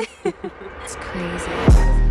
it's crazy.